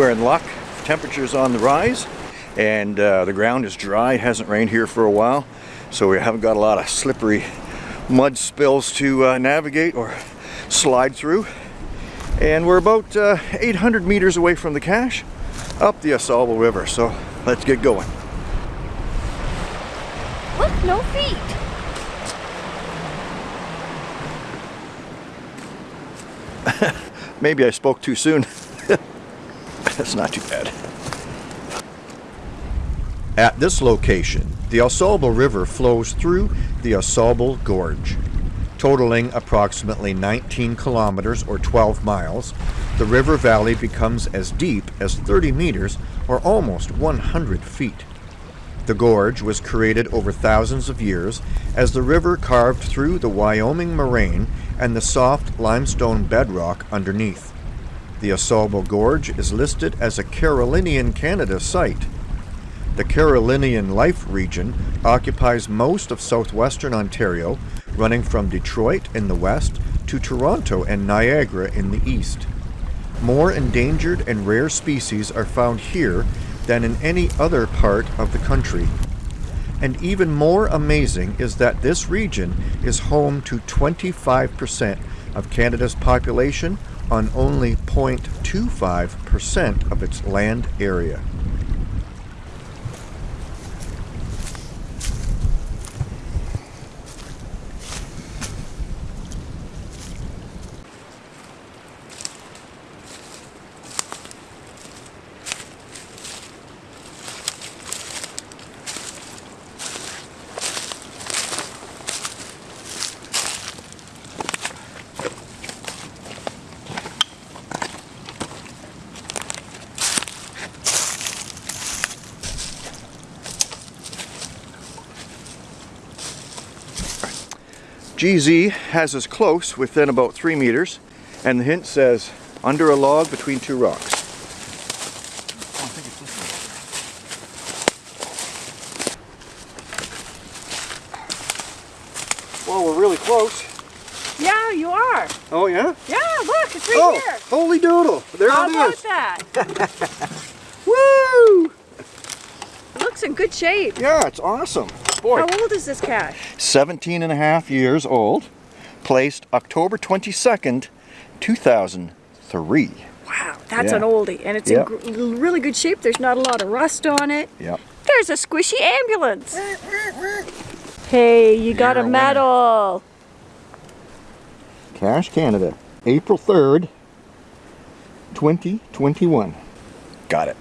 We're in luck. Temperature's on the rise and uh, the ground is dry. It hasn't rained here for a while, so we haven't got a lot of slippery mud spills to uh, navigate or slide through. And we're about uh, 800 meters away from the cache up the AuSable River, so let's get going. Look, no feet. Maybe I spoke too soon. That's not too bad. At this location, the AuSable River flows through the AuSable Gorge. Totaling approximately 19 kilometers or 12 miles, the river valley becomes as deep as 30 meters or almost 100 feet. The gorge was created over thousands of years as the river carved through the Wyoming moraine and the soft limestone bedrock underneath. The AuSable Gorge is listed as a Carolinian Canada site. The Carolinian Life region occupies most of southwestern Ontario, running from Detroit in the west to Toronto and Niagara in the east. More endangered and rare species are found here than in any other part of the country. And even more amazing is that this region is home to 25% of Canada's population on only 0.25% of its land area. GZ has us close within about three meters and the hint says under a log between two rocks. Well, we're really close. Yeah, you are. Oh yeah? Yeah, look, it's right oh, here. holy doodle. There it is. How about that? Woo! It looks in good shape. Yeah, it's awesome. Boy. How old is this cache? 17 and a half years old. Placed October 22nd, 2003. Wow, that's Yeah. an oldie. And it's Yep. in gr really good shape. There's not a lot of rust on it. Yep. There's a squishy ambulance. Hey, you got You're a a medal. Cash Canada, April 3rd, 2021. Got it.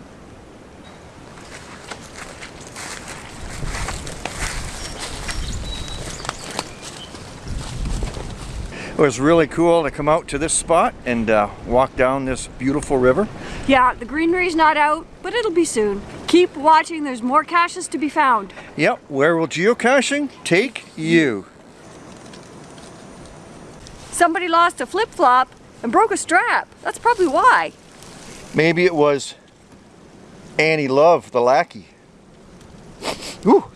It was really cool to come out to this spot and uh, walk down this beautiful river. Yeah, the greenery's not out, but it'll be soon. Keep watching, there's more caches to be found. Yep, where will geocaching take you? Somebody lost a flip-flop and broke a strap. That's probably why. Maybe it was Annie Love, the lackey. Ooh,